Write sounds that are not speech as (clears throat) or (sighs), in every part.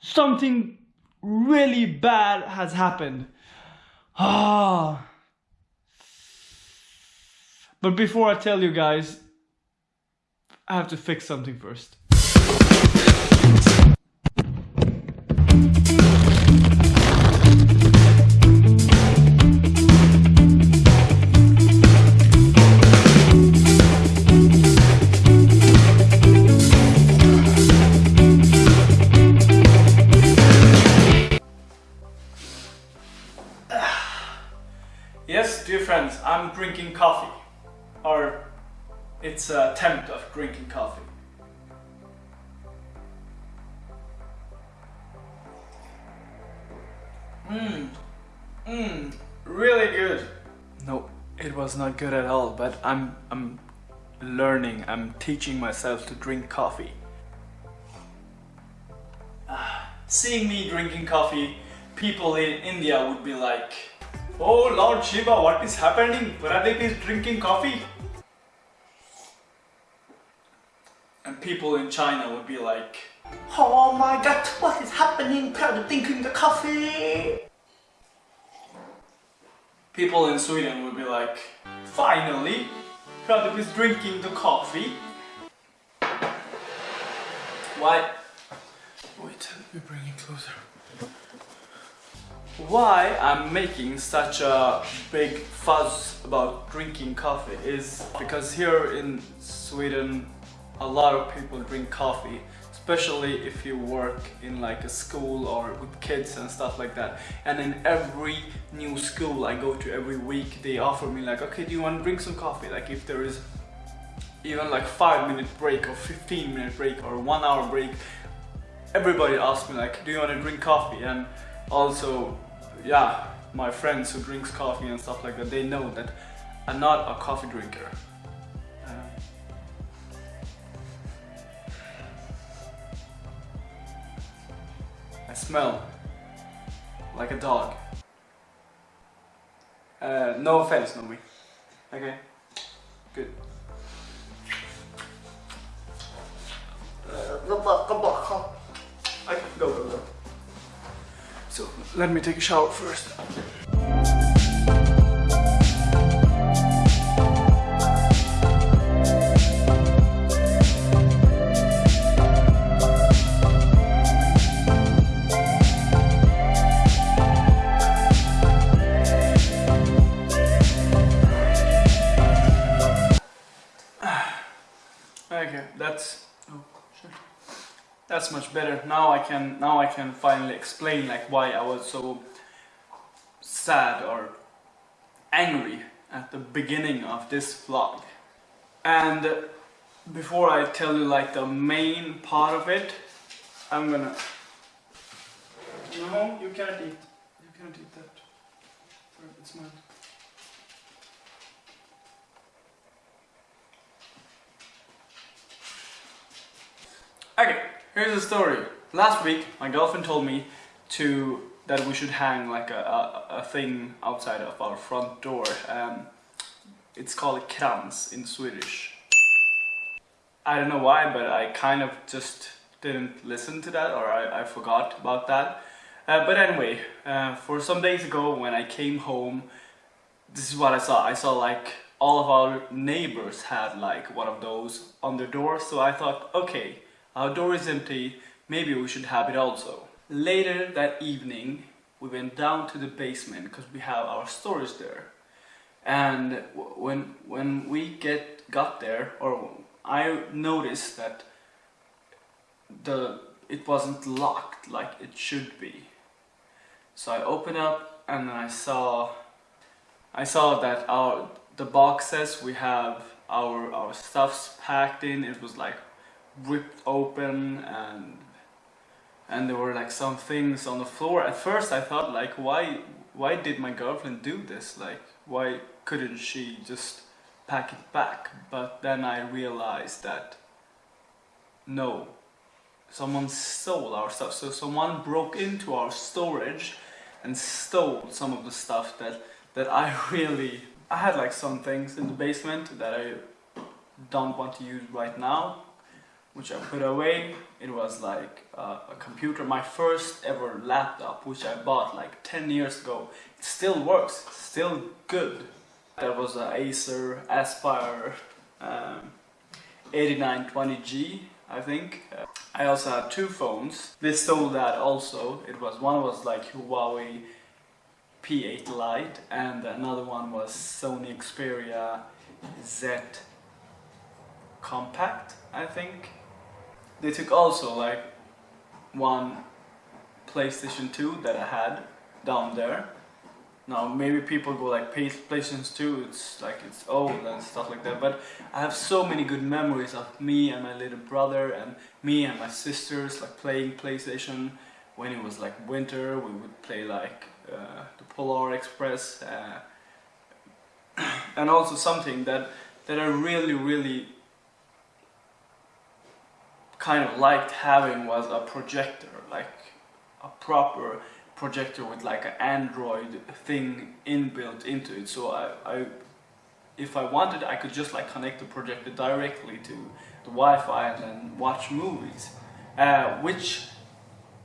something really bad has happened. Ah. But before I tell you guys, I have to fix something first. Yes, dear friends, I'm drinking coffee. Or it's an attempt of drinking coffee. Mmm, mmm, really good. No, it was not good at all, but I'm, I'm learning, I'm teaching myself to drink coffee. Ah, seeing me drinking coffee, people in India would be like, Oh Lord Shiva, what is happening? Pradeep is drinking coffee. And people in China would be like, Oh my god, what is happening? Proud drinking the coffee. people in Sweden would be like, finally, Pradeep is drinking the coffee. Why? Wait, let me bring it closer. Why I'm making such a big fuss about drinking coffee is because here in Sweden a lot of people drink coffee especially if you work in like a school or with kids and stuff like that. And in every new school I go to every week they offer me like okay do you want to drink some coffee? Like if there is even like 5 minute break or 15 minute break or 1 hour break everybody asks me like do you want to drink coffee? And also yeah, my friends who drinks coffee and stuff like that, they know that I'm not a coffee drinker. Uh, I smell like a dog. Uh, no offense, Nomi. Okay, good. Uh, go back, go back. Okay, go, go, go. Let me take a shower first. That's much better. Now I can now I can finally explain like why I was so sad or angry at the beginning of this vlog. And before I tell you like the main part of it, I'm gonna No, you can't eat. You can't eat that. It's mine. Okay, here's the story. Last week, my girlfriend told me to that we should hang like a, a, a thing outside of our front door. Um, it's called a krans in Swedish. I don't know why, but I kind of just didn't listen to that or I, I forgot about that. Uh, but anyway, uh, for some days ago when I came home, this is what I saw. I saw like all of our neighbors had like one of those on their door, so I thought, okay, our door is empty, maybe we should have it also. Later that evening, we went down to the basement because we have our storage there. And when when we get got there, or I noticed that the it wasn't locked like it should be. So I opened up and I saw I saw that our the boxes we have our our stuffs packed in. It was like ripped open and and there were like some things on the floor. At first I thought like why why did my girlfriend do this? Like why couldn't she just pack it back? But then I realized that no, someone stole our stuff. So someone broke into our storage and stole some of the stuff that that I (laughs) really I had like some things in the basement that I don't want to use right now which I put away. It was like uh, a computer, my first ever laptop, which I bought like 10 years ago. It still works, still good. That was an Acer Aspire um, 8920G, I think. Uh, I also had two phones. They stole that also. It was one was like Huawei P8 Lite and another one was Sony Xperia Z Compact, I think. They took also like one PlayStation 2 that I had down there. Now maybe people go like Play- PlayStation 2, it's like it's old and stuff like that, but I have so many good memories of me and my little brother and me and my sisters like playing PlayStation. When it was like winter, we would play like uh, the Polar Express, uh, (clears throat) and also something that that I really really kind of liked having was a projector, like a proper projector with like an Android thing inbuilt into it. So I, I, if I wanted, I could just like connect the projector directly to the Wi-Fi and then watch movies. Uh, which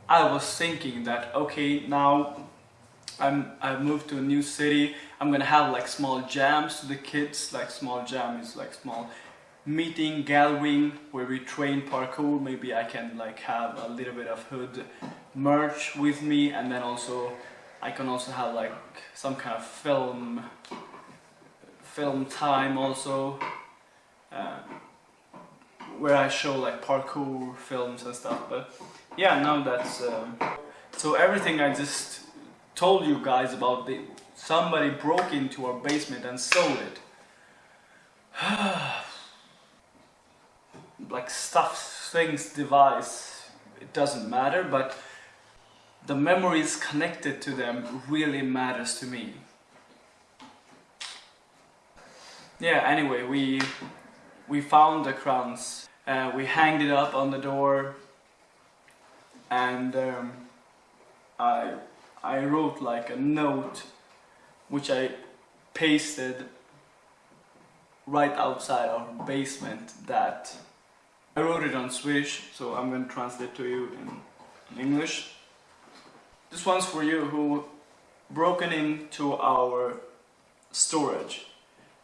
I was thinking that okay now I'm I've moved to a new city. I'm gonna have like small jams to the kids. Like small jam is like small meeting gathering where we train parkour. Maybe I can like have a little bit of hood merch with me, and then also I can also have like some kind of film film time also. Uh, where I show like parkour films and stuff, but yeah, now that's um, so everything I just told you guys about the somebody broke into our basement and stole it. (sighs) (sighs) like stuff, things, device, it doesn't matter, but the memories connected to them really matters to me. Yeah, anyway, we we found the krans. Uh, we hanged it up on the door and um, I I wrote like a note which I pasted right outside our basement that I wrote it on Swedish so I'm going to translate to you in, in English. This one's for you who broken into our storage.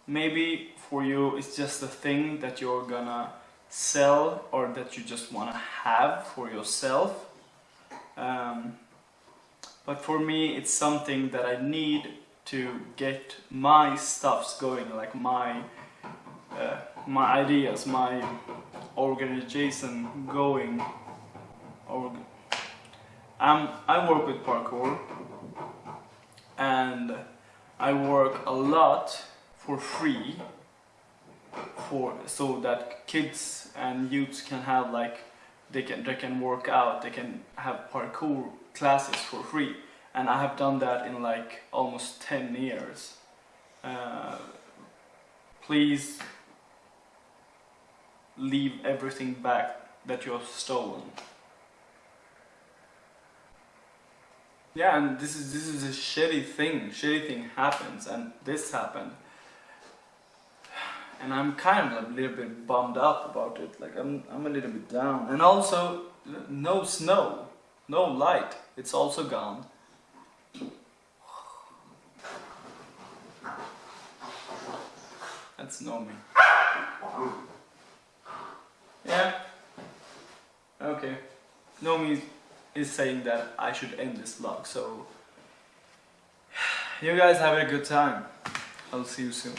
Maybe for you it's just a thing that you're gonna sell or that you just wanna have for yourself. Um, but for me it's something that I need to get my stuffs going, like my uh, my ideas, my organization going. Org um, I work with parkour. And I work a lot for free for so that kids and youths can have like they can they can work out they can have parkour classes for free. And I have done that in like almost 10 years. Uh, please leave everything back that you have stolen yeah and this is this is a shitty thing shitty thing happens and this happened and I'm kind of a little bit bummed up about it. Like I'm, I'm a little bit down. And also, no snow, no light. It's also gone. That's Nomi. Yeah. Okay. Nomi is saying that I should end this vlog. So, (sighs) you guys have a good time. I'll see you soon.